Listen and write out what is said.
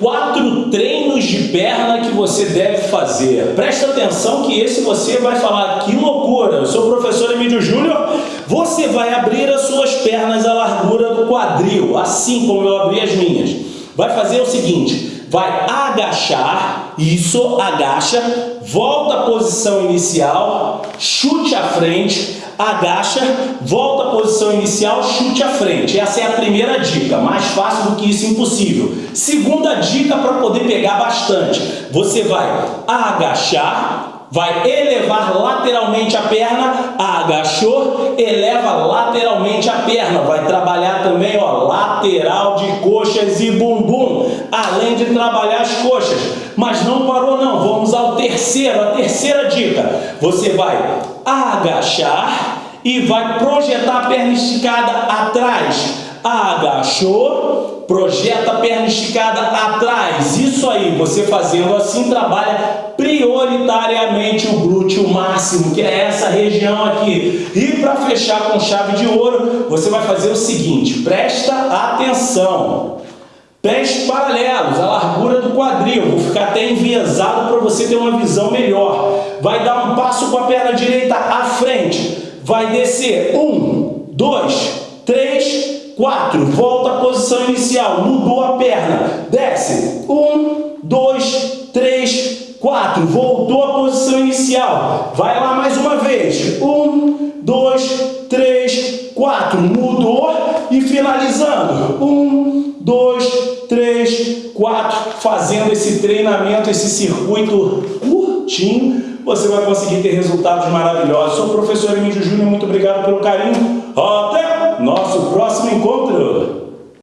quatro treinos de perna que você deve fazer. Presta atenção que esse você vai falar, que loucura, eu sou o professor Emílio Júnior, você vai abrir as suas pernas à largura do quadril, assim como eu abri as minhas. Vai fazer o seguinte, vai agachar, isso, agacha, volta à posição inicial, chute à frente, agacha, volta à posição inicial, chute à frente. Essa é a primeira dica, mais fácil do que isso, impossível. Segunda dica para poder pegar bastante. Você vai agachar, vai elevar lateralmente a perna, agachou, eleva lateralmente a perna. Vai trabalhar também, ó, lateral de coxas e bumbum, trabalhar as coxas. Mas não parou não, vamos ao terceiro, a terceira dica. Você vai agachar e vai projetar a perna esticada atrás. Agachou, projeta a perna esticada atrás. Isso aí, você fazendo assim, trabalha prioritariamente o glúteo máximo, que é essa região aqui. E para fechar com chave de ouro, você vai fazer o seguinte, presta atenção. Pés paralelos, a largura do quadril. Vou ficar até enviesado para você ter uma visão melhor. Vai dar um passo com a perna direita à frente. Vai descer. Um, dois, três, quatro. Volta à posição inicial. Mudou a perna. Desce. Um, dois, três, quatro. Voltou à posição inicial. Vai lá mais uma vez. Um, dois, três, quatro. Mudou e finalizando. Um, três, quatro. Fazendo esse treinamento, esse circuito curtinho, você vai conseguir ter resultados maravilhosos. Sou o professor Emílio Júnior, muito obrigado pelo carinho. Até nosso próximo encontro.